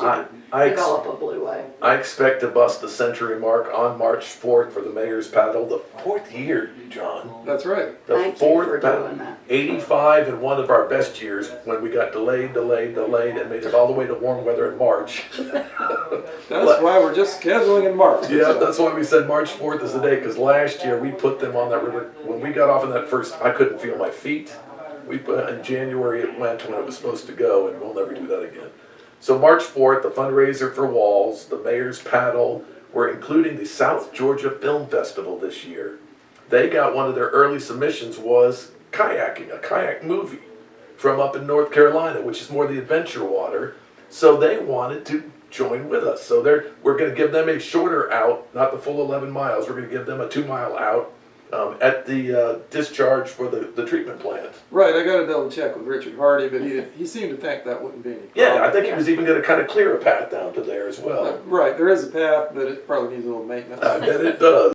I, to I, ex- develop a blueway. I expect to bust the century mark on March fourth for the mayor's paddle, the fourth year, John. That's right. The Thank you fourth for paddle. doing that. Eighty-five in one of our best years, when we got delayed, delayed, delayed, and made it all the way to warm weather in March. That's why we're just scheduling in March. Yeah, that's why we said March fourth is the day, because last year we put them on that river, when we got off in that first, I couldn't feel my feet. We put, in January it went when it was supposed to go, and we'll never do that again. So March fourth, the fundraiser for WWALS, the Mayor's Paddle, we're including the South Georgia Film Festival this year. They got one of their early submissions was kayaking, a kayak movie from up in North Carolina, which is more the adventure water. So they wanted to join with us. So we're going to give them a shorter out, not the full 11 miles. We're going to give them a two mile out um, at the uh, discharge for the, the treatment plant. Right, I gotta double check with Richard Hardy, but he, he seemed to think that wouldn't be any problem. Yeah, I think he was even going to kind of clear a path down to there as Uh, well. Right, there is a path, but it probably needs a little maintenance. I bet it does.